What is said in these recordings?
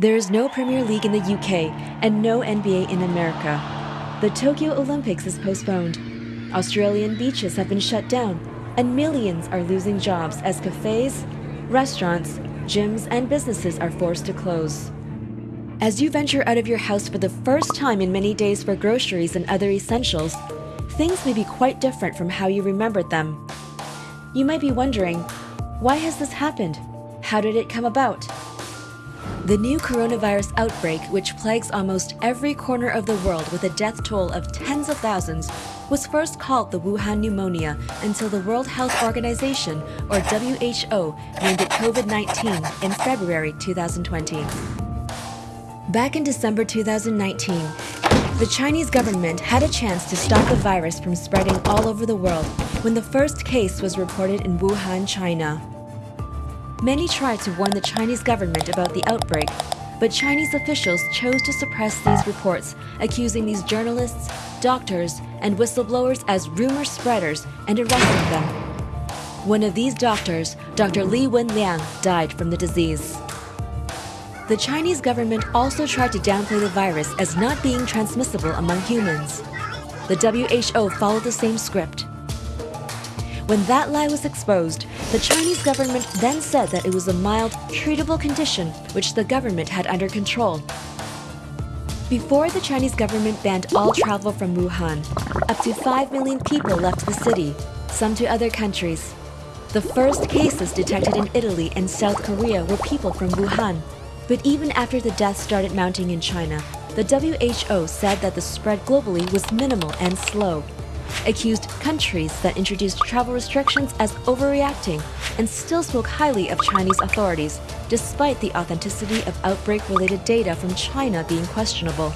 There is no Premier League in the UK and no NBA in America. The Tokyo Olympics is postponed. Australian beaches have been shut down, and millions are losing jobs as cafes, restaurants, gyms, and businesses are forced to close. As you venture out of your house for the first time in many days for groceries and other essentials, things may be quite different from how you remembered them. You might be wondering, why has this happened? How did it come about? The new coronavirus outbreak, which plagues almost every corner of the world with a death toll of tens of thousands, was first called the Wuhan pneumonia until the World Health Organization, or WHO, named it COVID-19 in February 2020. Back in December 2019, the Chinese government had a chance to stop the virus from spreading all over the world when the first case was reported in Wuhan, China. Many tried to warn the Chinese government about the outbreak, but Chinese officials chose to suppress these reports, accusing these journalists, doctors, and whistleblowers as rumor spreaders and arresting them. One of these doctors, Dr. Li Wenliang, died from the disease. The Chinese government also tried to downplay the virus as not being transmissible among humans. The WHO followed the same script. When that lie was exposed, the Chinese government then said that it was a mild, treatable condition which the government had under control. Before the Chinese government banned all travel from Wuhan, up to 5 million people left the city, some to other countries. The first cases detected in Italy and South Korea were people from Wuhan. But even after the deaths started mounting in China, the WHO said that the spread globally was minimal and slow, accused countries that introduced travel restrictions as overreacting, and still spoke highly of Chinese authorities, despite the authenticity of outbreak-related data from China being questionable.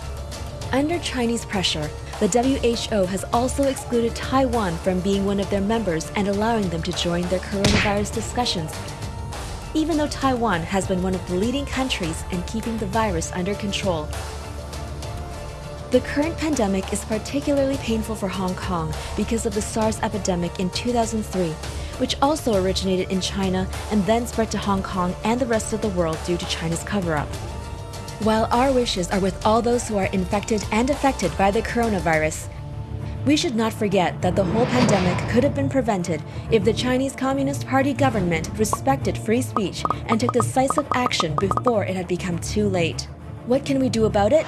Under Chinese pressure, the WHO has also excluded Taiwan from being one of their members and allowing them to join their coronavirus discussions, even though Taiwan has been one of the leading countries in keeping the virus under control. The current pandemic is particularly painful for Hong Kong because of the SARS epidemic in 2003, which also originated in China and then spread to Hong Kong and the rest of the world due to China's cover-up. While our wishes are with all those who are infected and affected by the coronavirus, we should not forget that the whole pandemic could have been prevented if the Chinese Communist Party government respected free speech and took decisive action before it had become too late. What can we do about it?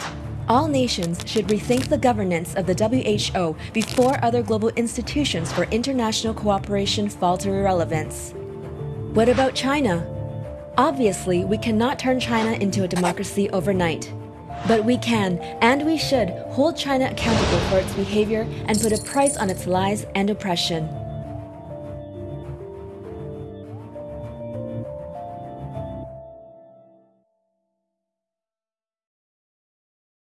All nations should rethink the governance of the WHO before other global institutions for international cooperation fall to irrelevance. What about China? Obviously, we cannot turn China into a democracy overnight. But we can, and we should, hold China accountable for its behavior and put a price on its lies and oppression.